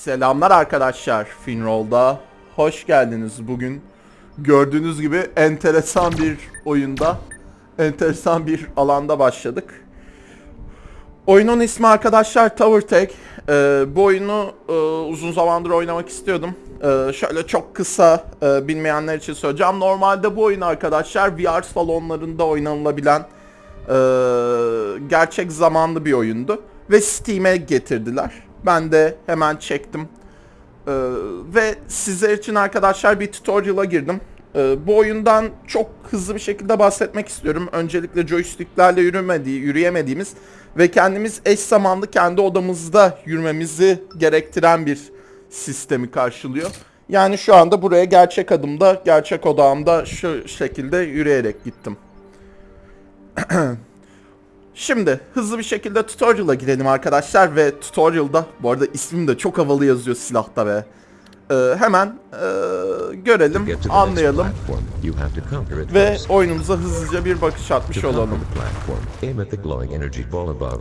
Selamlar arkadaşlar Finroll'da. Hoş geldiniz bugün. Gördüğünüz gibi enteresan bir oyunda, enteresan bir alanda başladık. Oyunun ismi arkadaşlar Tower Tag. Ee, bu oyunu e, uzun zamandır oynamak istiyordum. Ee, şöyle çok kısa e, bilmeyenler için söyleyeceğim. Normalde bu oyun arkadaşlar VR salonlarında oynanılabilen e, gerçek zamanlı bir oyundu. Ve Steam'e getirdiler. Ben de hemen çektim. Ee, ve sizler için arkadaşlar bir tutorial'a girdim. Ee, bu oyundan çok hızlı bir şekilde bahsetmek istiyorum. Öncelikle joysticklerle yürümediği, yürüyemediğimiz ve kendimiz eş zamanlı kendi odamızda yürümemizi gerektiren bir sistemi karşılıyor. Yani şu anda buraya gerçek adımda, gerçek odağımda şu şekilde yürüyerek gittim. Şimdi hızlı bir şekilde tutorial'a girelim arkadaşlar ve tutorial'da bu arada ismim de çok havalı yazıyor silahta ve e, hemen e, görelim, anlayalım ve oyunumuza hızlıca bir bakış atmış olalım.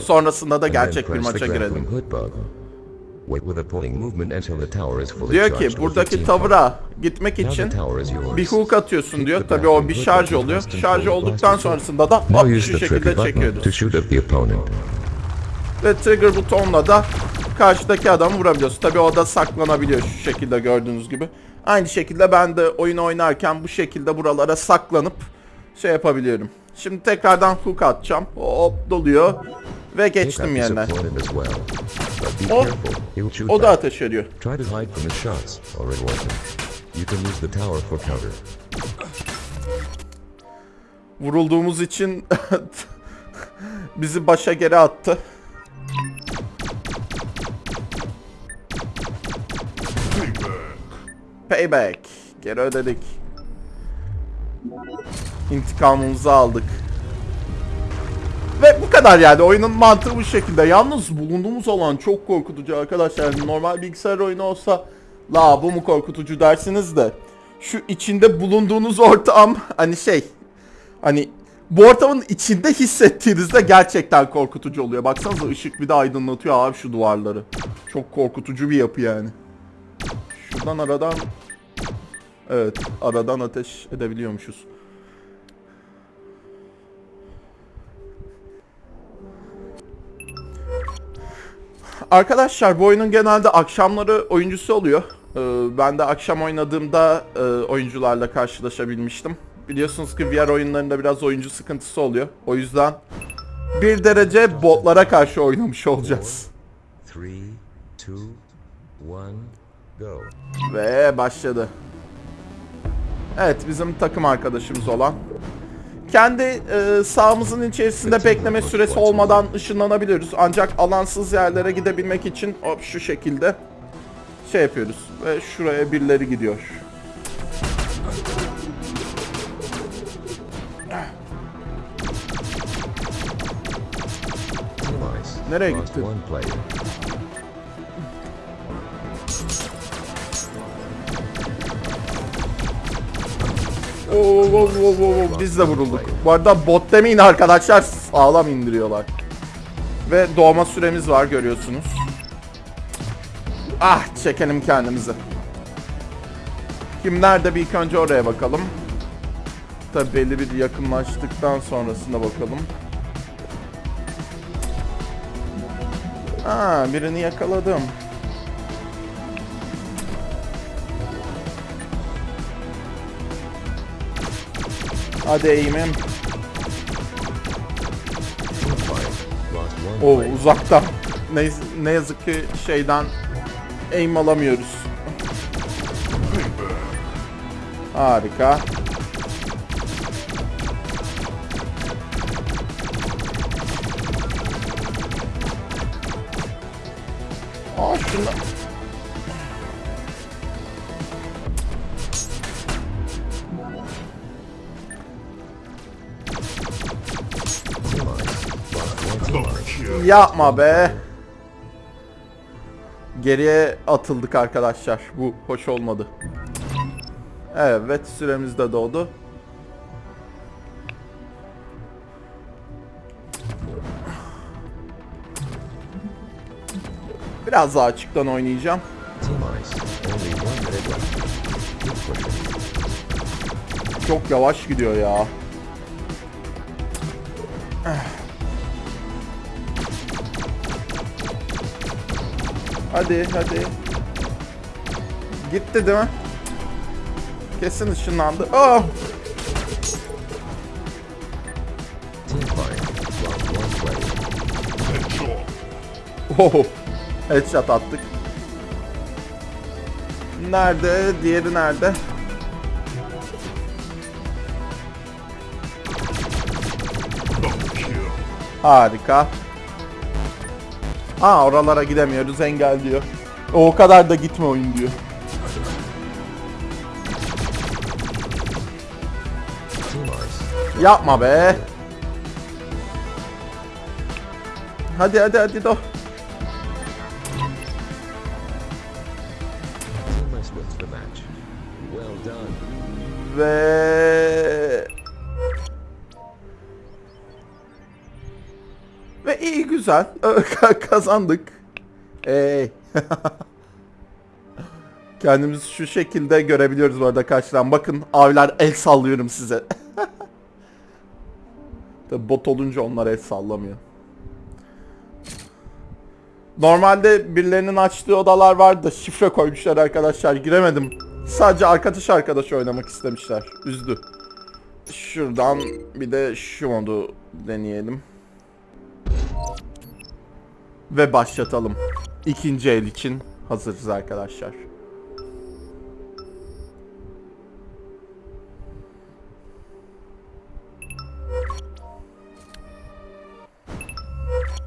Sonrasında da gerçek bir maça girelim. Diyor ki buradaki 15 tavıra gitmek için bir hook atıyorsun diyor. the Tabii o bir şarj oluyor. Şarj olduktan sonrasında da hop şu şekilde çekiyoruz. Ve trigger butonla da karşıdaki adamı vurabiliyoruz. Tabii o da saklanabiliyor şu şekilde gördüğünüz gibi. Aynı şekilde ben de oyun oynarken bu şekilde buralara saklanıp şey yapabiliyorum. Şimdi tekrardan hook atacağım. Hop doluyor. Ve geçtim be O- O da ateş ediyor. Try to hide from his shots, or it won't. You can use the tower for cover. Vurulduğumuz için bizi başa geri attı. Payback. Geri ödedik. İntikamımızı aldık. Ve bu kadar yani oyunun mantığı bu şekilde. Yalnız bulunduğumuz alan çok korkutucu arkadaşlar. Normal bilgisayar oyunu olsa la bu mu korkutucu dersiniz de şu içinde bulunduğunuz ortam hani şey hani bu ortamın içinde hissettiğinizde gerçekten korkutucu oluyor. Baksanıza ışık bir de aydınlatıyor abi şu duvarları. Çok korkutucu bir yapı yani. Şuradan aradan Evet aradan ateş edebiliyormuşuz. Arkadaşlar bu oyunun genelde akşamları oyuncusu oluyor. Ee, ben de akşam oynadığımda e, oyuncularla karşılaşabilmiştim. Biliyorsunuz ki VR oyunlarında biraz oyuncu sıkıntısı oluyor. O yüzden bir derece botlara karşı oynamış olacağız. Ve başladı. Evet bizim takım arkadaşımız olan. Kendi e, sahamızın içerisinde bekleme süresi olmadan ışınlanabiliyoruz. Ancak alansız yerlere gidebilmek için hop şu şekilde şey yapıyoruz. Ve şuraya birileri gidiyor. Nereye gitti? Oo, oo, oo, oo, Biz de vurulduk. Bu arada bot demeyin arkadaşlar sağlam indiriyorlar. Ve doğma süremiz var görüyorsunuz. Ah çekelim kendimizi. Kim nerede bir ilk önce oraya bakalım. Tabi belli bir yakınlaştıktan sonrasında bakalım. Aa birini yakaladım. Hadi eğimim. O uzaktan. Ne, ne yazık ki şeyden aim alamıyoruz. Harika. Aa şunu... düşüyor. Yapma be. Geriye atıldık arkadaşlar. Bu hoş olmadı. Evet süremiz de doğdu. Biraz daha açıktan oynayacağım. Çok yavaş gidiyor ya. Hadi hadi. Gitti değil mi? Kesin ışınlandı. Oh! Oh! Headshot attık. Nerede? Diğeri nerede? Harika. Aa oralara gidemiyoruz engel diyor. O kadar da gitme oyun diyor. Yapma be. Hadi hadi hadi do. Ve ve iyi güzel kazandık. Ey. Kendimizi şu şekilde görebiliyoruz bu arada karşıdan. Bakın abiler el sallıyorum size. Tabi bot olunca onlar el sallamıyor. Normalde birilerinin açtığı odalar vardı şifre koymuşlar arkadaşlar. Giremedim. Sadece arkadaş arkadaş oynamak istemişler. Üzdü. Şuradan bir de şu modu deneyelim. Ve başlatalım. İkinci el için hazırız arkadaşlar.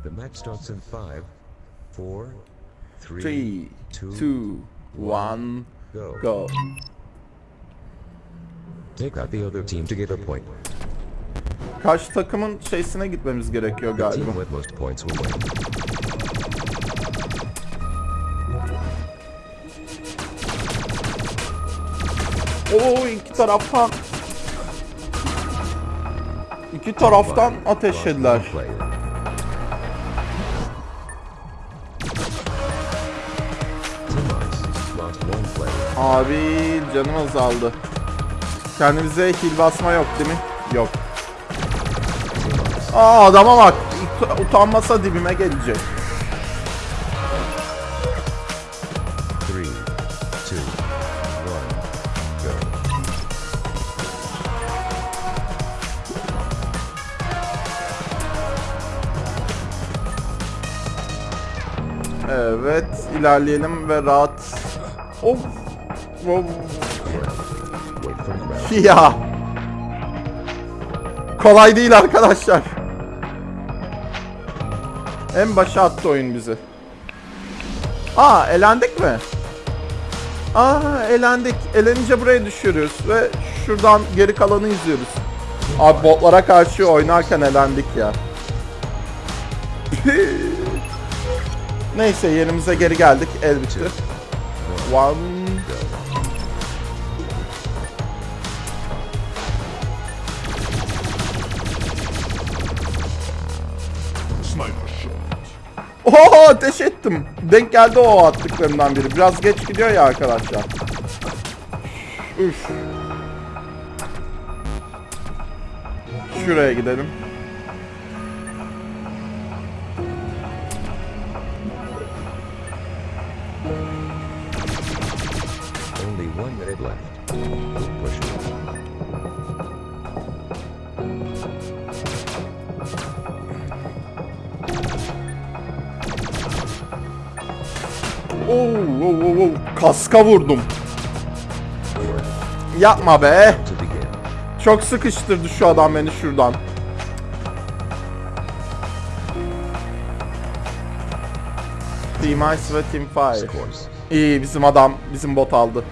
The match starts in five, four, three, 3, two, 2, 1, go. Take out the other team to get a point. Karşı takımın şeysine gitmemiz gerekiyor galiba. Oo iki taraftan iki taraftan ateşlediler. Abi canım azaldı. Kendimize heal basma yok değil mi? Yok. Aa adama bak. Ut- utanmasa dibime gelecek. Evet ilerleyelim ve rahat. Of. Of. Ya. Kolay değil arkadaşlar. En başa attı oyun bizi. Aa elendik mi? Aa elendik. Elenince buraya düşüyoruz ve şuradan geri kalanı izliyoruz. Abi botlara karşı oynarken elendik ya. Neyse yerimize geri geldik. El bitti. One. Oho ateş ettim. Denk geldi o attıklarımdan biri. Biraz geç gidiyor ya arkadaşlar. Üf. Şuraya gidelim. Minute left. Pushing. Oo, oo, oo, oo. Kaska vurdum. Yapma be. Çok sıkıştırdı şu adam beni şuradan. Team Ice ve Team Fire. İyi bizim adam, bizim bot aldı.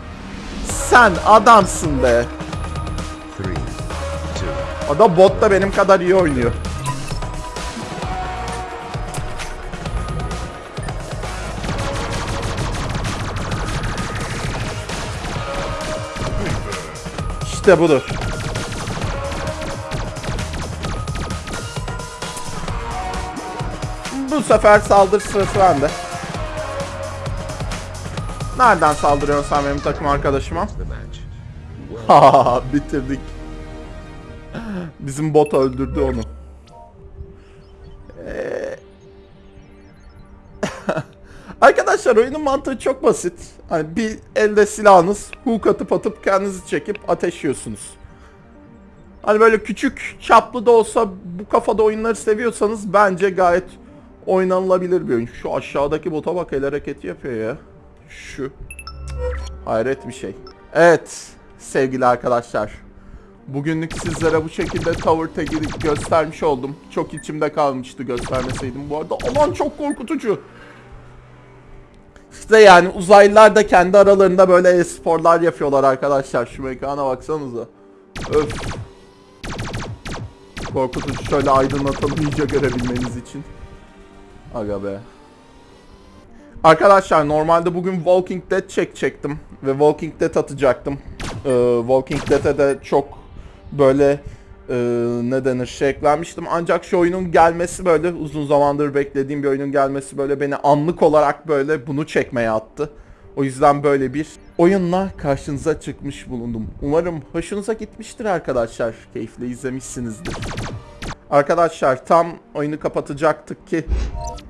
Sen adamsın be. O da bot da benim kadar iyi oynuyor. İşte budur. Bu sefer saldırı sırası bende. Nereden saldırıyorsun sen benim takım arkadaşıma? Haha bitirdik. Bizim bot öldürdü onu. Ee, Arkadaşlar oyunun mantığı çok basit. Hani bir elde silahınız, hook atıp atıp kendinizi çekip ateşliyorsunuz. Hani böyle küçük çaplı da olsa bu kafada oyunları seviyorsanız bence gayet oynanılabilir bir oyun. Şu aşağıdaki bota bak el hareketi yapıyor ya. Şu. Hayret bir şey. Evet sevgili arkadaşlar. Bugünlük sizlere bu şekilde Tower Tag'i göstermiş oldum. Çok içimde kalmıştı göstermeseydim bu arada. Aman çok korkutucu. İşte yani uzaylılar da kendi aralarında böyle e-sporlar yapıyorlar arkadaşlar. Şu mekana baksanıza. Öf. Korkutucu şöyle aydınlatalım iyice görebilmeniz için. Aga be. Arkadaşlar normalde bugün Walking Dead çekecektim ve Walking Dead atacaktım. Ee, Walking Dead'e de çok böyle e, ne denir şey eklenmiştim. Ancak şu oyunun gelmesi böyle uzun zamandır beklediğim bir oyunun gelmesi böyle beni anlık olarak böyle bunu çekmeye attı. O yüzden böyle bir oyunla karşınıza çıkmış bulundum. Umarım hoşunuza gitmiştir arkadaşlar. Keyifle izlemişsinizdir. Arkadaşlar tam oyunu kapatacaktık ki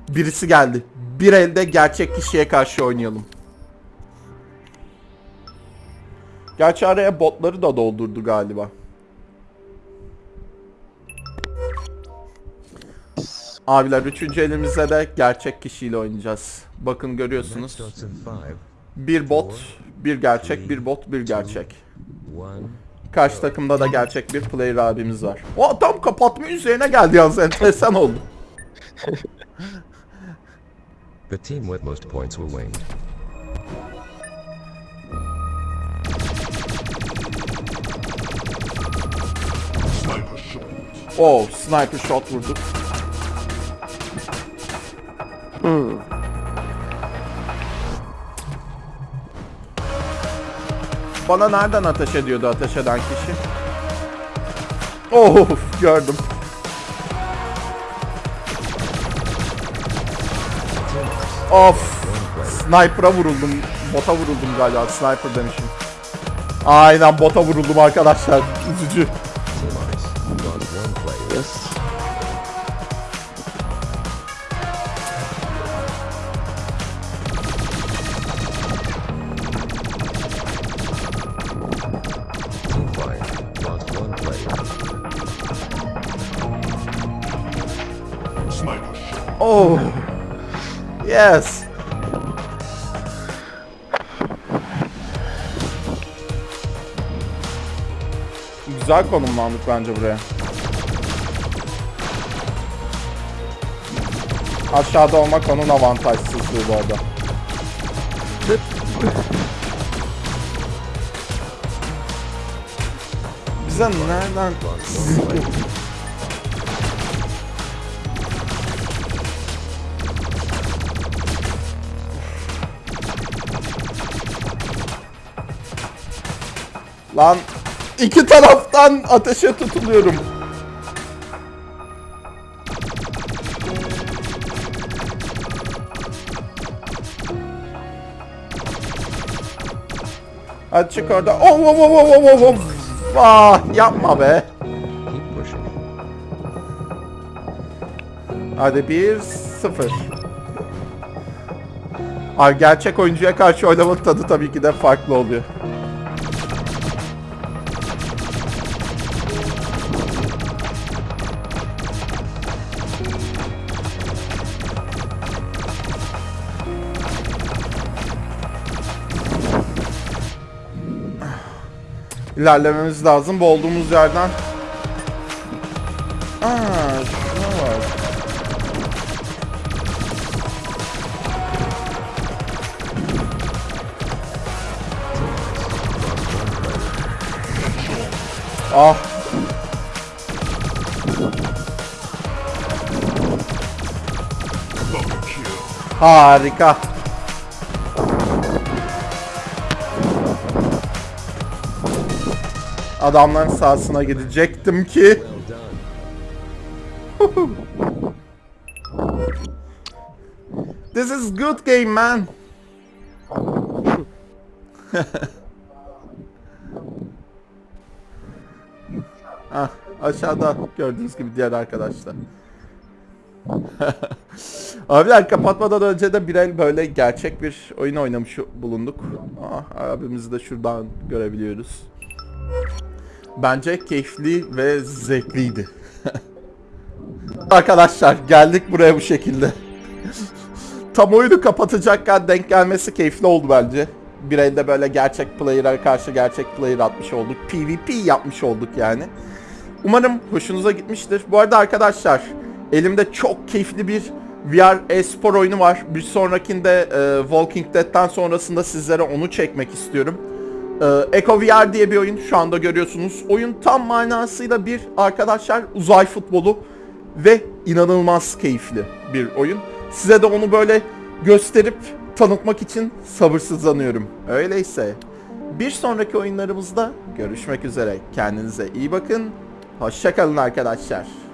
birisi geldi. Bir elde gerçek kişiye karşı oynayalım. Gerçi araya botları da doldurdu galiba. Abiler üçüncü elimizde de gerçek kişiyle oynayacağız. Bakın görüyorsunuz. Bir bot, bir gerçek, bir bot, bir gerçek. Karşı takımda da gerçek bir player abimiz var. O tam kapatma üzerine geldi yalnız enteresan oldu. The team with most points will win. Oh, sniper shot vurduk. Bana nereden ateş ediyordu ateş eden kişi? Of gördüm. Of. Sniper'a vuruldum. Bota vuruldum galiba. Sniper demişim. Aynen bota vuruldum arkadaşlar. Üzücü. Player. Oh. Yes. Güzel konumlandık bence buraya. Aşağıda olmak onun avantajsızlığı bu arada. Bize nereden... Lan iki taraftan ateşe tutuluyorum. Hadi çık orada. Oh, oh, oh, oh, oh, oh. Ah, yapma be. Hadi bir sıfır. Ay gerçek oyuncuya karşı oynamanın tadı tabii ki de farklı oluyor. İlerlememiz lazım. Bu olduğumuz yerden. Aa, şuna bak. Ah. Harika. Adamların sahasına gidecektim ki. This is good game man. ah. Aşağıda gördüğünüz gibi diğer arkadaşlar. Abiler kapatmadan önce de bir böyle gerçek bir oyun oynamış bulunduk. Ah, abimizi de şuradan görebiliyoruz. Bence keyifli ve zevkliydi. Arkadaşlar geldik buraya bu şekilde. Tam oyunu kapatacakken denk gelmesi keyifli oldu bence. Bir elde böyle gerçek player'a karşı gerçek player atmış olduk. PvP yapmış olduk yani. Umarım hoşunuza gitmiştir. Bu arada arkadaşlar elimde çok keyifli bir VR e-spor oyunu var. Bir sonrakinde e, Walking Dead'ten sonrasında sizlere onu çekmek istiyorum. E, Echo VR diye bir oyun şu anda görüyorsunuz. Oyun tam manasıyla bir arkadaşlar uzay futbolu ve inanılmaz keyifli bir oyun. Size de onu böyle gösterip tanıtmak için sabırsızlanıyorum. Öyleyse bir sonraki oyunlarımızda görüşmek üzere. Kendinize iyi bakın. Hoşçakalın arkadaşlar.